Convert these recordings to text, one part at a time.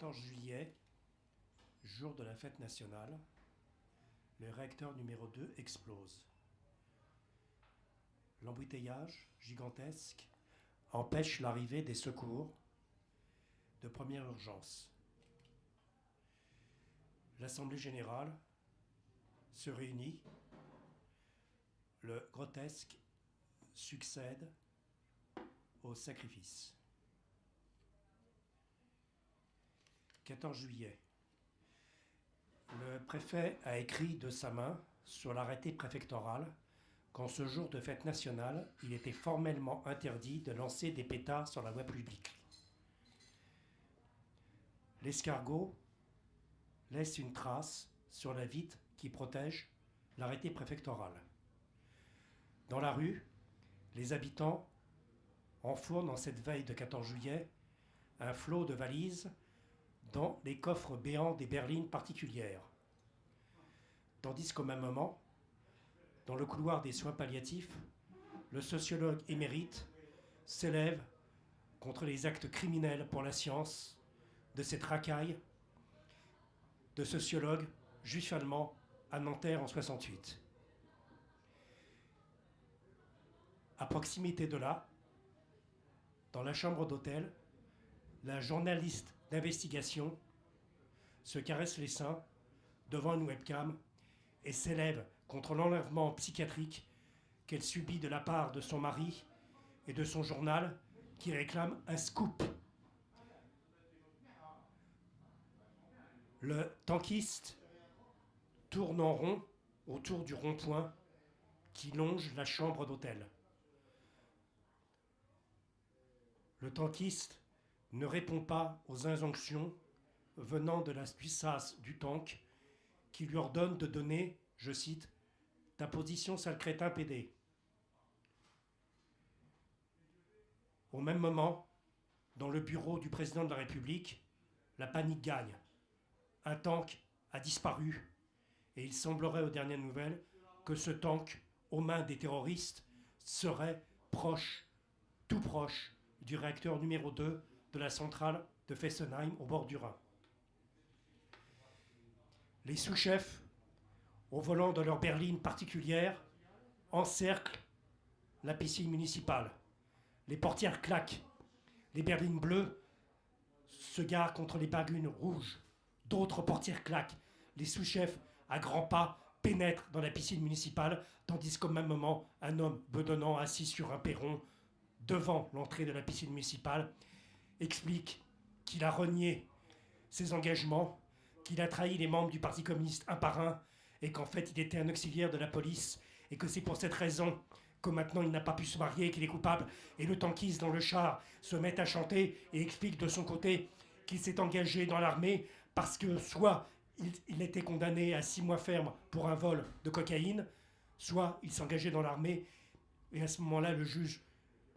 14 juillet, jour de la fête nationale, le réacteur numéro 2 explose. L'embouteillage gigantesque empêche l'arrivée des secours de première urgence. L'Assemblée générale se réunit, le grotesque succède au sacrifice. 14 juillet. Le préfet a écrit de sa main sur l'arrêté préfectoral qu'en ce jour de fête nationale, il était formellement interdit de lancer des pétards sur la voie publique. L'escargot laisse une trace sur la vitre qui protège l'arrêté préfectoral. Dans la rue, les habitants enfournent en cette veille de 14 juillet un flot de valises dans les coffres béants des berlines particulières. Tandis qu'au même moment, dans le couloir des soins palliatifs, le sociologue émérite s'élève contre les actes criminels pour la science de cette racaille de sociologues juifs allemands à Nanterre en 68. À proximité de là, dans la chambre d'hôtel, la journaliste d'investigation se caresse les seins devant une webcam et s'élève contre l'enlèvement psychiatrique qu'elle subit de la part de son mari et de son journal qui réclame un scoop. Le tankiste tourne en rond autour du rond-point qui longe la chambre d'hôtel. Le tankiste ne répond pas aux injonctions venant de la puissance du tank qui lui ordonne de donner, je cite, ta position sale crétin pédé. Au même moment, dans le bureau du président de la République, la panique gagne. Un tank a disparu et il semblerait aux dernières nouvelles que ce tank, aux mains des terroristes, serait proche, tout proche, du réacteur numéro 2 de la centrale de Fessenheim au bord du Rhin. Les sous-chefs, au volant de leur berline particulière, encerclent la piscine municipale. Les portières claquent. Les berlines bleues se garent contre les bagunes rouges. D'autres portières claquent. Les sous-chefs, à grands pas, pénètrent dans la piscine municipale, tandis qu'au même moment, un homme bedonnant assis sur un perron devant l'entrée de la piscine municipale explique qu'il a renié ses engagements, qu'il a trahi les membres du Parti communiste un par un, et qu'en fait il était un auxiliaire de la police, et que c'est pour cette raison que maintenant il n'a pas pu se marier, qu'il est coupable, et le tankiste dans le char se met à chanter et explique de son côté qu'il s'est engagé dans l'armée parce que soit il, il, était condamné à six mois ferme pour un vol de cocaïne, soit il s'engageait dans l'armée, et à ce moment-là le juge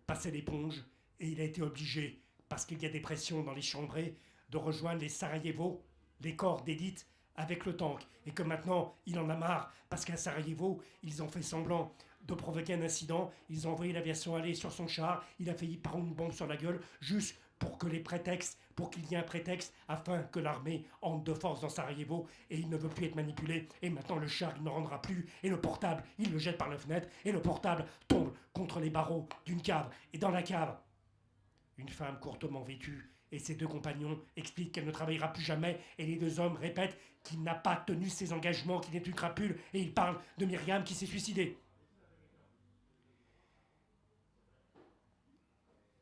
passait l'éponge, et il a été obligé parce qu'il y a des pressions dans les chambrées, de rejoindre les Sarajevo, les corps d'élite, avec le tank. Et que maintenant, il en a marre, parce qu'à Sarajevo, ils ont fait semblant de provoquer un incident, ils ont envoyé l'aviation aller sur son char, il a failli prendre une bombe sur la gueule, juste pour que les prétextes, pour qu'il y ait un prétexte, afin que l'armée entre de force dans Sarajevo, et il ne veut plus être manipulé, et maintenant le char, il ne rendra plus, et le portable, il le jette par la fenêtre, et le portable tombe contre les barreaux d'une cave, et dans la cave, une femme courtement vêtue et ses deux compagnons expliquent qu'elle ne travaillera plus jamais et les deux hommes répètent qu'il n'a pas tenu ses engagements, qu'il est une crapule et ils parlent de Myriam qui s'est suicidée.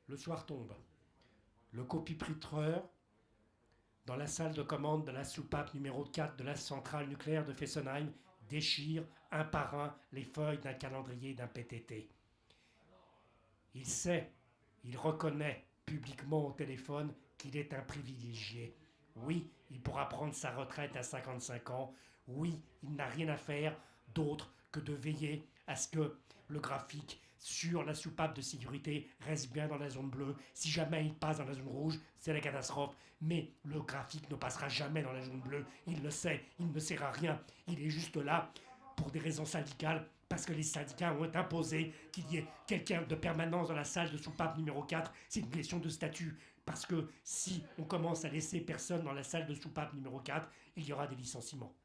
Le soir tombe. Le copipritreur, dans la salle de commande de la soupape numéro 4 de la centrale nucléaire de Fessenheim, déchire un par un les feuilles d'un calendrier d'un PTT. Il sait il reconnaît publiquement au téléphone qu'il est un privilégié. Oui, il pourra prendre sa retraite à 55 ans. Oui, il n'a rien à faire d'autre que de veiller à ce que le graphique sur la soupape de sécurité reste bien dans la zone bleue. Si jamais il passe dans la zone rouge, c'est la catastrophe. Mais le graphique ne passera jamais dans la zone bleue. Il le sait, il ne sert à rien. Il est juste là pour des raisons syndicales parce que les syndicats ont imposé qu'il y ait quelqu'un de permanence dans la salle de soupape numéro 4. C'est une question de statut. Parce que si on commence à laisser personne dans la salle de soupape numéro 4, il y aura des licenciements.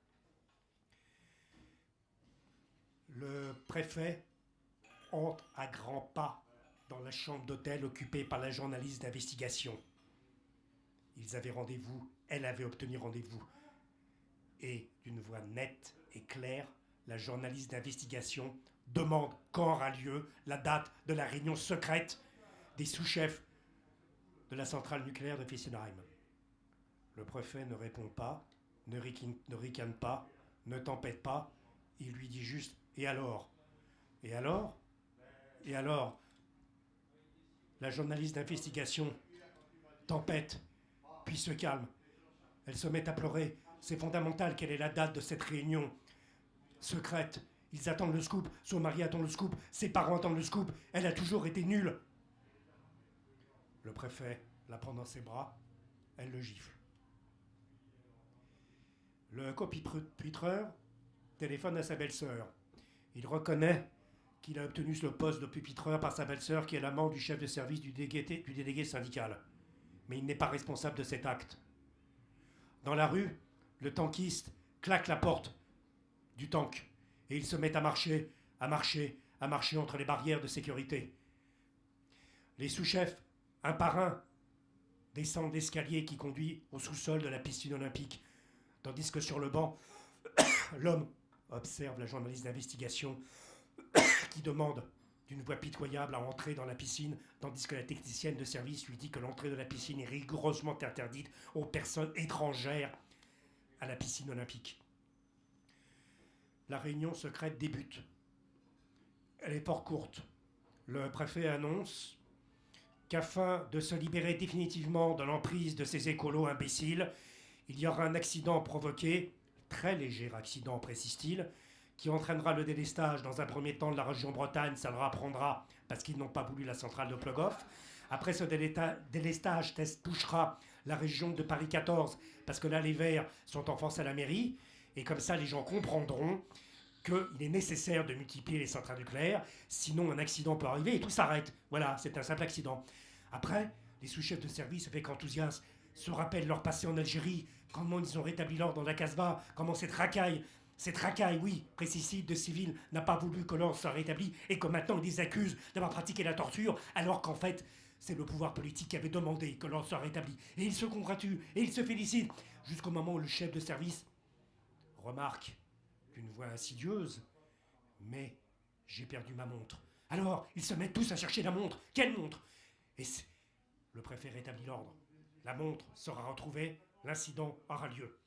Le préfet entre à grands pas dans la chambre d'hôtel occupée par la journaliste d'investigation. Ils avaient rendez-vous, elle avait obtenu rendez-vous. Et d'une voix nette et claire, la journaliste d'investigation demande quand aura lieu la date de la réunion secrète des sous-chefs de la centrale nucléaire de Fessenheim. Le préfet ne répond pas, ne, ne ricane pas, ne tempête pas. Il lui dit juste Et alors? Et alors? Et alors? La journaliste d'investigation tempête, puis se calme. Elle se met à pleurer. C'est fondamental quelle est la date de cette réunion secrète. Ils attendent le scoop, son mari attend le scoop, ses parents attendent le scoop. Elle a toujours été nulle. Le préfet la prend dans ses bras, elle le gifle. Le copitreur téléphone à sa belle-sœur. Il reconnaît qu'il a obtenu ce poste de pupitreur par sa belle-sœur qui est l'amant du chef de service du délégué syndical. Mais il n'est pas responsable de cet acte. Dans la rue, le tankiste claque la porte du tank et il se met à marcher, à marcher, à marcher entre les barrières de sécurité. Les sous-chefs un par un, descendent l'escalier qui conduit au sous-sol de la piscine olympique, tandis que sur le banc, l'homme observe la journaliste d'investigation qui demande d'une voix pitoyable à entrer dans la piscine, tandis que la technicienne de service lui dit que l'entrée de la piscine est rigoureusement interdite aux personnes étrangères à la piscine olympique. La réunion secrète débute. Elle est fort courte. Le préfet annonce qu'afin de se libérer définitivement de l'emprise de ces écolos imbéciles, il y aura un accident provoqué, très léger accident précise-t-il, qui entraînera le délestage dans un premier temps de la région Bretagne, ça leur apprendra parce qu'ils n'ont pas voulu la centrale de Plogoff. Après ce délestage, test touchera la région de Paris 14 parce que là les Verts sont en face à la mairie et comme ça les gens comprendront qu'il est nécessaire de multiplier les centrales nucléaires, sinon un accident peut arriver et tout s'arrête. Voilà, c'est un simple accident. Après, les sous-chefs de service, avec enthousiasme, se rappellent leur passé en Algérie, comment ils ont rétabli l'ordre dans la Casbah, comment cette racaille, cette racaille, oui, précicide de civils, n'a pas voulu que l'ordre soit rétabli et que maintenant ils les accusent d'avoir pratiqué la torture, alors qu'en fait, c'est le pouvoir politique qui avait demandé que l'ordre soit rétabli. Et ils se congratulent et ils se félicitent, jusqu'au moment où le chef de service remarque d'une voix insidieuse. Mais j'ai perdu ma montre. Alors, ils se mettent tous à chercher la montre. Quelle montre? Et le préfet rétablit l'ordre. La montre sera retrouvée, l'incident aura lieu.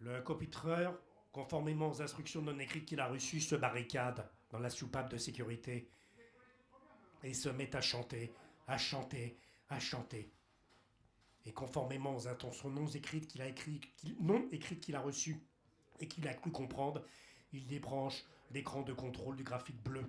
Le copitreur, conformément aux instructions non écrites qu'il a reçues, se barricade dans la soupape de sécurité et se met à chanter, à chanter, à chanter. Et conformément aux intentions non écrites qu'il a reçues, et qu'il a cru comprendre, il débranche l'écran de contrôle du graphique bleu.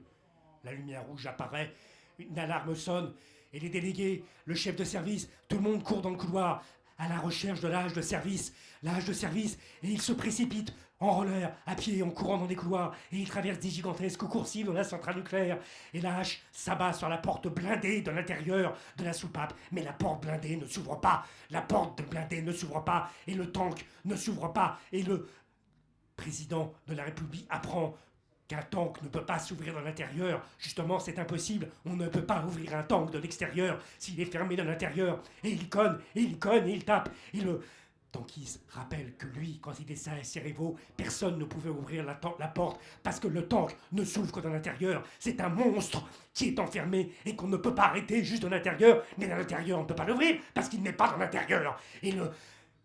La lumière rouge apparaît, une alarme sonne, et les délégués, le chef de service, tout le monde court dans le couloir, à la recherche de l'âge de service, l'âge de service, et il se précipite en roller, à pied, en courant dans des couloirs, et il traverse des gigantesques coursives de la centrale nucléaire, et la hache s'abat sur la porte blindée de l'intérieur de la soupape, mais la porte blindée ne s'ouvre pas, la porte blindée ne s'ouvre pas, et le tank ne s'ouvre pas, et le président de la République apprend qu'un tank ne peut pas s'ouvrir de l'intérieur, justement c'est impossible, on ne peut pas ouvrir un tank de l'extérieur s'il est fermé de l'intérieur, et il conne, et il conne, et il tape, et le tankiste rappelle que lui, quand il est à Cerevo, personne ne pouvait ouvrir la, porte parce que le tank ne s'ouvre que de l'intérieur. C'est un monstre qui est enfermé et qu'on ne peut pas arrêter juste de l'intérieur, mais de l'intérieur on ne peut pas l'ouvrir parce qu'il n'est pas dans l'intérieur. Et le...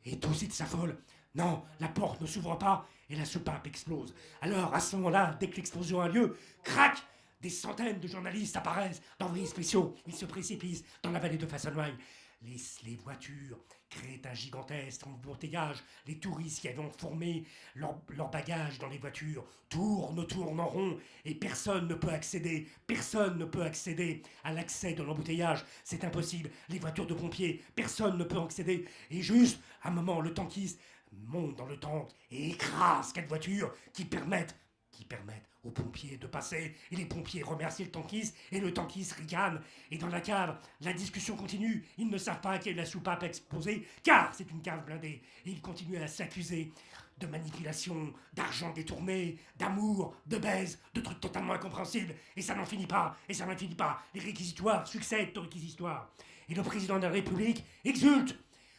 Et tout sa s'affole. Non, la porte ne s'ouvre pas et la soupape explose. Alors, à ce moment-là, dès que l'explosion a lieu, crac Des centaines de journalistes apparaissent d'envoyés spéciaux. Ils se précipitent dans la vallée de Fassenheim. Les, voitures créent un gigantesque embouteillage. Les touristes qui avaient formé leurs leur bagages dans les voitures tournent, tournent en rond et personne ne peut accéder, personne ne peut accéder à l'accès de l'embouteillage. C'est impossible. Les voitures de pompiers, personne ne peut accéder. Et juste, à un moment, le tankiste monte dans le tank et écrase quatre voitures qui permettent, qui permettent aux pompiers de passer, et les pompiers remercient le tankiste, et le tankiste ricane. Et dans la cave, la discussion continue. Ils ne savent pas quelle est la soupape exposée, car c'est une cave blindée. Et ils continuent à s'accuser de manipulation, d'argent détourné, d'amour, de baise, de trucs totalement incompréhensibles. Et ça n'en finit pas, et ça n'en finit pas. Les réquisitoires succèdent aux réquisitoires. Et le président de la République exulte.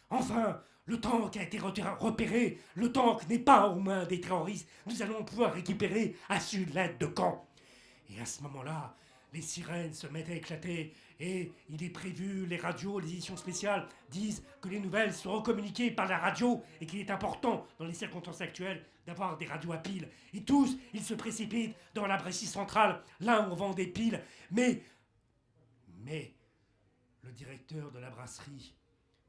Enfin, le tank a été repéré. Le tank n'est pas aux mains des terroristes. Nous allons pouvoir récupérer à sud l'aide de camp. Et à ce moment-là, les sirènes se mettent à éclater et il est prévu, les radios, les éditions spéciales disent que les nouvelles seront communiquées par la radio et qu'il est important, dans les circonstances actuelles, d'avoir des radios à piles. Et tous, ils se précipitent dans la Bressie centrale, là où on vend des piles. Mais, mais, le directeur de la brasserie,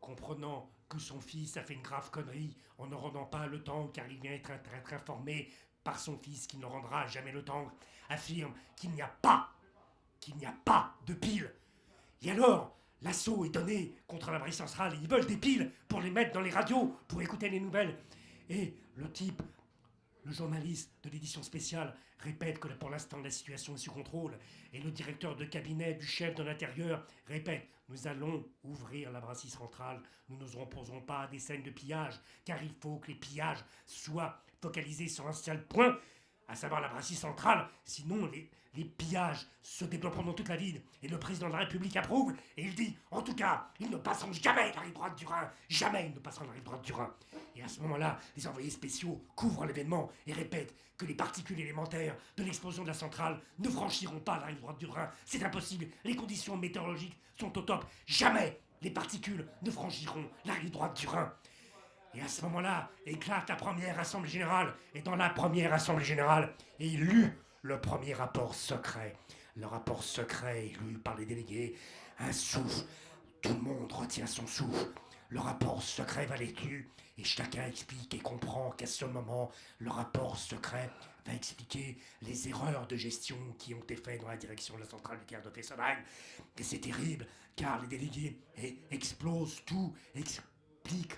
comprenant que son fils a fait une grave connerie en ne rendant pas le temps car il vient être, informé par son fils qu'il ne rendra jamais le temps, affirme qu'il n'y a pas, qu'il n'y a pas de piles et alors, l'assaut est donné contre la brise centrale. Ils veulent des piles pour les mettre dans les radios, pour écouter les nouvelles. Et le type, le journaliste de l'édition spéciale, répète que pour l'instant la situation est sous contrôle. Et le directeur de cabinet du chef de l'intérieur répète Nous allons ouvrir la brasserie centrale. Nous ne nous opposerons pas à des scènes de pillage, car il faut que les pillages soient focalisés sur un seul point, à savoir la brasserie centrale. Sinon, les, les pillages se développeront dans toute la ville et le président de la République approuve et il dit en tout cas, ils ne passeront jamais la rive droite du Rhin, jamais ils ne passeront la rive droite du Rhin. Et à ce moment-là, les envoyés spéciaux couvrent l'événement et répètent que les particules élémentaires de l'explosion de la centrale ne franchiront pas la rive droite du Rhin. C'est impossible, les conditions météorologiques sont au top, jamais les particules ne franchiront la rive droite du Rhin. Et à ce moment-là, éclate la première assemblée générale. Et dans la première assemblée générale, il lut le premier rapport secret. Le rapport secret lu par les délégués. Un souffle. Tout le monde retient son souffle. Le rapport secret va tuer et chacun explique et comprend qu'à ce moment, le rapport secret va expliquer les erreurs de gestion qui ont été faites dans la direction de la centrale nucléaire de Fessenheim. Et c'est terrible, car les délégués explosent tout, expliquent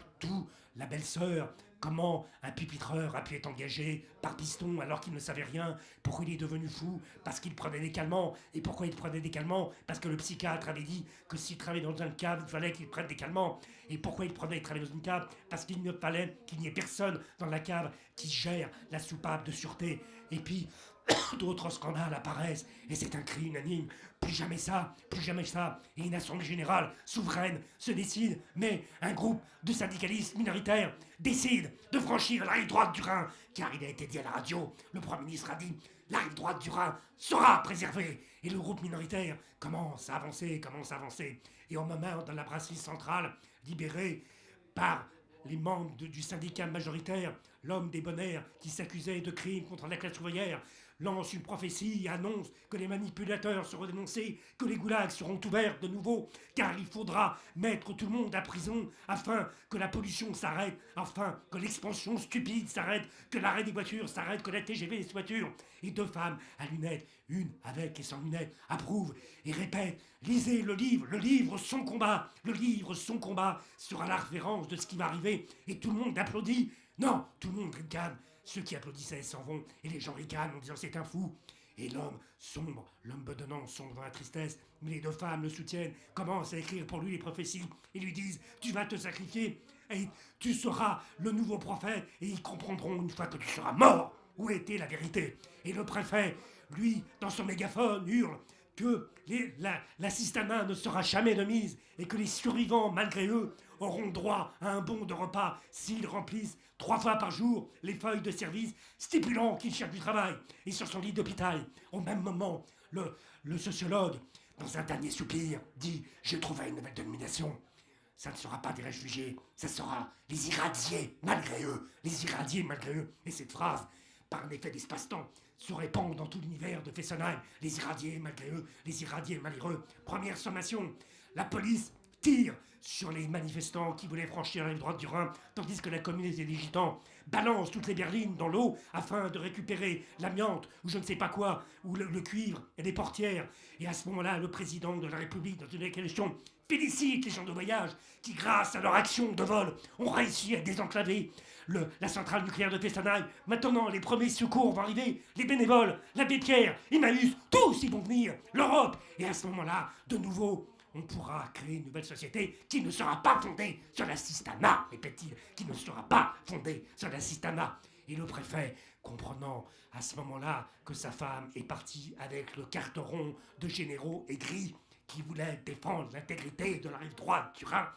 La belle-sœur Comment un pupitreur a pu être engagé par Piston alors qu'il ne savait rien? Pourquoi il est devenu fou? Parce qu'il prenait des calmants. Et pourquoi il prenait des calmants? Parce que le psychiatre avait dit que s'il travaillait dans une cave, il fallait qu'il prenne des calmants. Et pourquoi il prenait, il travaillait dans une cave? Parce qu'il ne fallait qu'il n'y ait personne dans la cave qui gère la soupape de sûreté. Et puis, d'autres scandales apparaissent et c'est un cri unanime. Plus jamais ça, plus jamais ça. Et une assemblée générale souveraine se décide, mais un groupe de syndicalistes minoritaires décide de franchir la rive droite du Rhin, car il a été dit à la radio, le Premier ministre a dit, la rive droite du Rhin sera préservée. Et le groupe minoritaire commence à avancer, commence à avancer. Et au moment de la brasserie centrale, libérée par les membres du syndicat majoritaire, l'homme bonheurs qui s'accusait de crimes contre la classe ouvrière, lance une prophétie annonce que les manipulateurs seront dénoncés, que les goulags seront ouverts de nouveau, car il faudra mettre tout le monde à prison afin que la pollution s'arrête, afin que l'expansion stupide s'arrête, que l'arrêt des voitures s'arrête, que la TGV des voitures. Et deux femmes à lunettes, une avec et sans lunettes, approuvent et répètent Lisez le livre, le livre, son combat, le livre, son combat sera la référence de ce qui va arriver. Et tout le monde applaudit. Non, tout le monde ricane. Ceux qui applaudissaient s'en vont, et les gens ricanent en disant c'est un fou. Et l'homme sombre, l'homme bedonnant sombre dans la tristesse, mais les deux femmes le soutiennent, commencent à écrire pour lui les prophéties, et lui disent Tu vas te sacrifier, et tu seras le nouveau prophète, et ils comprendront une fois que tu seras mort où était la vérité. Et le préfet, lui, dans son mégaphone, hurle que la, la ne sera jamais de mise, et que les survivants, malgré eux, auront droit à un bon de repas s'ils remplissent trois fois par jour les feuilles de service stipulant qu'ils cherchent du travail. Et sur son lit d'hôpital, au même moment, le, sociologue, dans un dernier soupir, dit J'ai trouvé une nouvelle domination. Ça ne sera pas des réfugiés, ça sera les irradiés malgré eux, les irradiés malgré eux. Et cette phrase, par un effet d'espace-temps, se répand dans tout l'univers de Fessenheim. Les irradiés malgré eux, les irradiés malgré eux. Première sommation, la police tire sur les manifestants qui voulaient franchir la rive droite du Rhin, tandis que la communauté des gitans balance toutes les berlines dans l'eau afin de récupérer l'amiante ou je ne sais pas quoi, ou le, cuivre et les portières. Et à ce moment-là, le président de la République, dans une question, félicite les gens de voyage qui, grâce à leur action de vol, ont réussi à désenclaver la centrale nucléaire de Fessenheim. Maintenant, les premiers secours vont arriver, les bénévoles, l'abbé Pierre, Emmaüs, tous ils vont venir, l'Europe. Et à ce moment-là, de nouveau, on pourra créer une nouvelle société qui ne sera pas fondée sur la systana, répète-t-il, qui ne sera pas fondée sur la systana. Et le préfet, comprenant à ce moment-là que sa femme est partie avec le carteron de généraux aigris qui voulaient défendre l'intégrité de la rive droite du Rhin,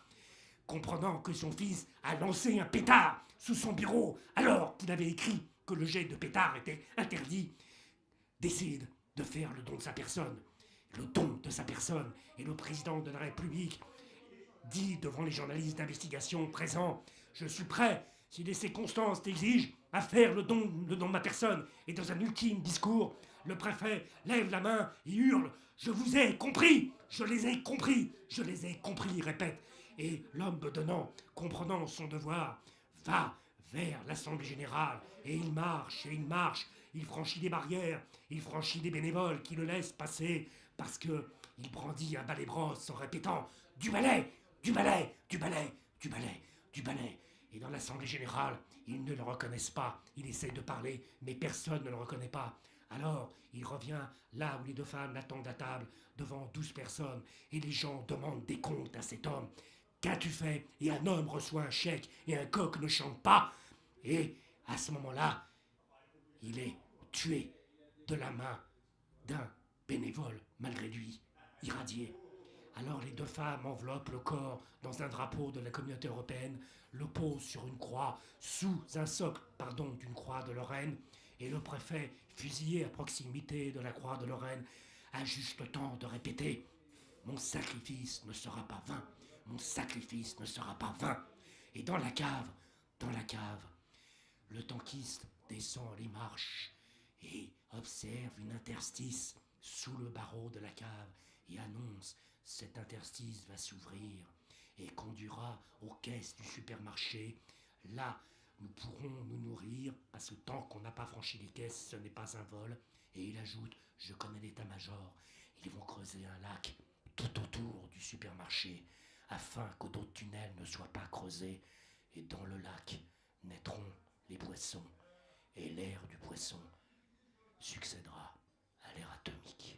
comprenant que son fils a lancé un pétard sous son bureau alors qu'il avait écrit que le jet de pétard était interdit, décide de faire le don de sa personne. Le don de sa personne. Et le président de la République dit devant les journalistes d'investigation présents Je suis prêt, si les circonstances l'exigent, à faire le don, le don de ma personne. Et dans un ultime discours, le préfet lève la main et hurle Je vous ai compris Je les ai compris Je les ai compris, répète. Et l'homme bedonnant, comprenant son devoir, va vers l'Assemblée générale, et il marche, et il marche, il franchit des barrières, il franchit des bénévoles qui le laissent passer, parce que il brandit un balai brosse en répétant Du balai Du balai Du balai Du balai Du balai Et dans l'Assemblée générale, ils ne le reconnaissent pas, il essaie de parler, mais personne ne le reconnaît pas. Alors, il revient là où les deux femmes l'attendent à table, devant douze personnes, et les gens demandent des comptes à cet homme. Qu'as-tu fait? Et un homme reçoit un chèque et un coq ne chante pas. Et à ce moment-là, il est tué de la main d'un bénévole, malgré lui, irradié. Alors les deux femmes enveloppent le corps dans un drapeau de la communauté européenne, le posent sur une croix, sous un socle, pardon, d'une croix de Lorraine, et le préfet, fusillé à proximité de la croix de Lorraine, a juste le temps de répéter Mon sacrifice ne sera pas vain mon sacrifice ne sera pas vain. Et dans la cave, dans la cave, le tankiste descend les marches et observe une interstice sous le barreau de la cave et annonce cet interstice va s'ouvrir et conduira aux caisses du supermarché. Là, nous pourrons nous nourrir, parce que tant qu'on n'a pas franchi les caisses, ce n'est pas un vol. Et il ajoute, je connais l'état-major, ils vont creuser un lac tout autour du supermarché afin que d'autres tunnels ne soient pas creusés, et dans le lac naîtront les poissons, et l'air du poisson succédera à l'ère atomique.